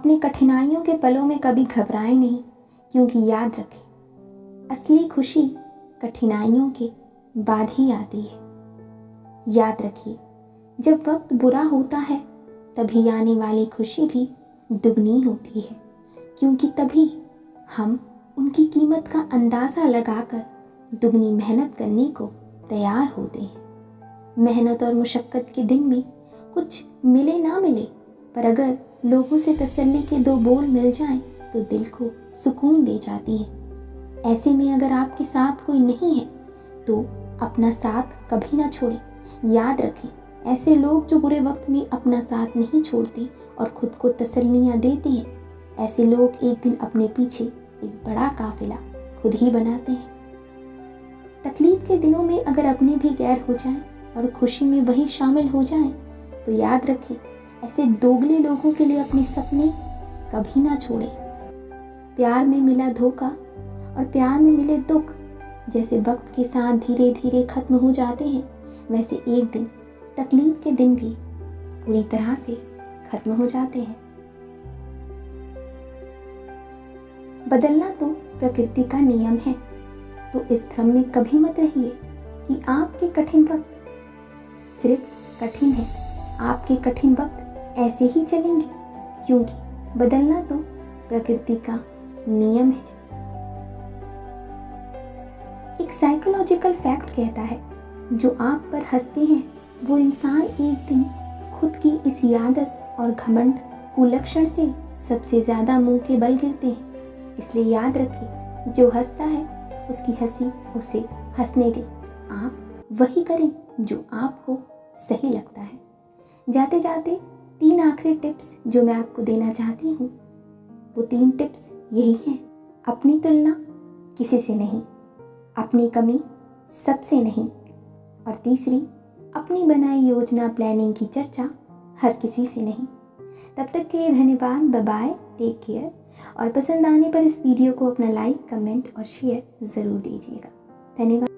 अपनी कठिनाइयों के पलों में कभी घबराएँ नहीं, क्योंकि याद रखें, असली खुशी कठिनाइयों के बाद ही आती है। याद रखिए, जब वक्त बुरा होता है, तभी आने वाली खुशी भी दुगनी होती है, क्योंकि तभी हम उनकी कीमत का अंदाज़ा लगाकर दुगनी मेहनत करने को तैयार होते हैं। मेहनत और मुशक्क़त के दिन में कुछ मिले ना मिले, पर अगर लोगों से तसल्ली के दो बोल मिल जाएँ तो दिल को सुकून दे जाती है। ऐसे में अगर आपके साथ कोई नहीं है तो अपना साथ कभी ना छोड़ें। याद रखें, ऐसे लोग जो बुरे वक्त में अपना साथ नहीं छोड़ते और खुद को तसल्लियाँ देते हैं, ऐसे लोग एक दिन अपने पीछे एक बड़ा काफिला खुद ही बनाते हैं। तकलीफ़ के दिनों में अगर अपने भी गैर हो जाएँ और खुशी में वही शामिल हो जाएँ तो याद रखें ऐसे दोगले लोगों के लिए अपने सपने कभी ना छोड़े। प्यार में मिला धोखा और प्यार में मिले दुख, जैसे वक्त के साथ धीरे धीरे खत्म हो जाते हैं, वैसे एक दिन, तकलीफ़ के दिन भी पूरी तरह से खत्म हो जाते हैं। बदलना तो प्रकृति का नियम है तो इस भ्रम में कभी मत रहिए कि आपके कठिन वक्त सिर्फ़ कठिन है, आपके कठिन वक्त ऐसे ही चलेंगे, क्योंकि बदलना तो प्रकृति का नियम है। एक साइकोलॉजिकल फैक्ट कहता है, जो आप पर हँसते हैं, वो इंसान एक दिन खुद की इस आदत और घमंड कुलक्षण से सबसे ज़्यादा मुँह के बल गिरते हैं। इसलिए याद रखें, जो हंसता है, उसकी हँसी उसे हंसने दे। आप वही करें जो आपको सही लगता है। जाते जाते तीन आखिरी टिप्स जो मैं आपको देना चाहती हूँ। वो तीन टिप्स यही हैं, अपनी तुलना किसी से नहीं, अपनी कमी सबसे नहीं, और तीसरी, अपनी बनाई योजना प्लानिंग की चर्चा हर किसी से नहीं। तब तक के लिए धन्यवाद बाय टेक केयर और पसंद आने पर इस वीडियो को अपना लाइक कमेंट और शेयर ज़रूर दीजिएगा। धन्यवाद।